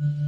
Mm-hmm.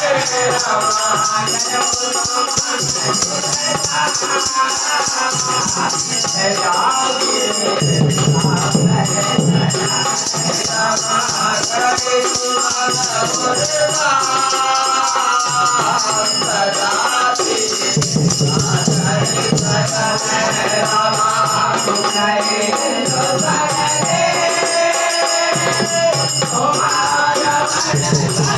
Oh, my God.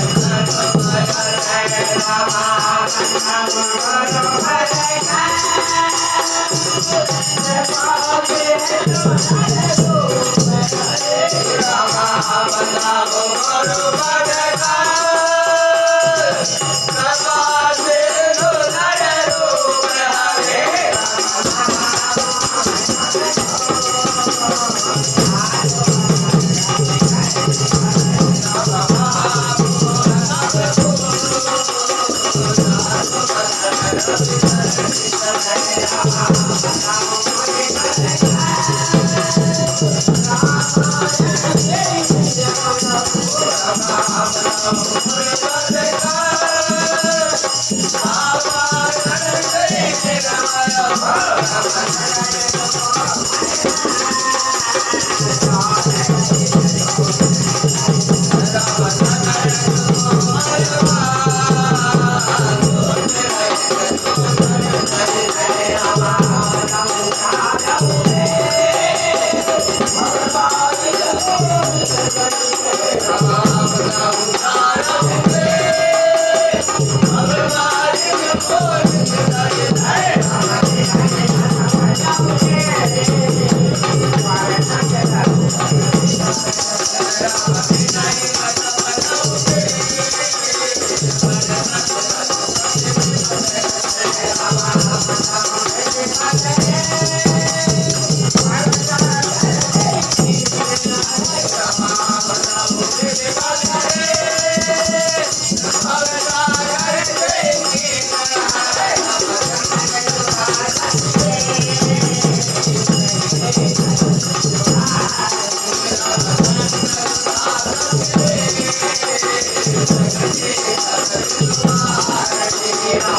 Thank you.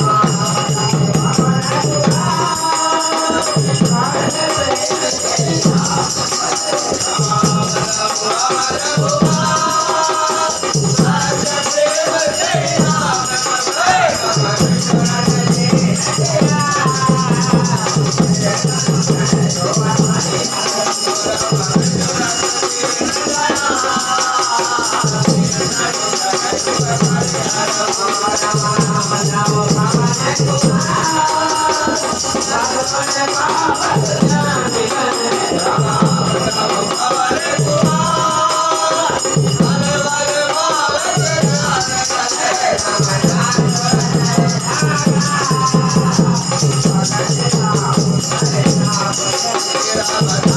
Bye. I'm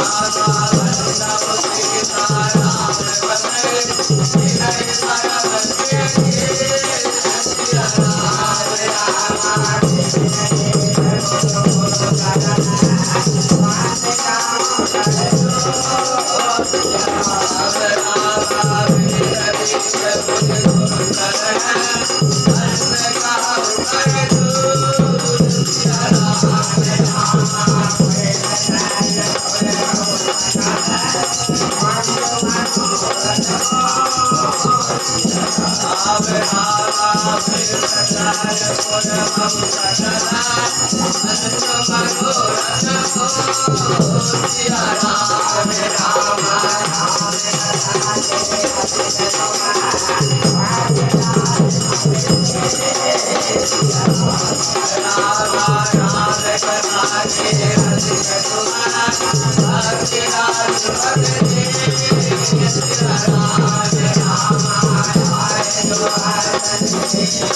Ah, ah, ah, ah, ah. Oh,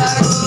Hare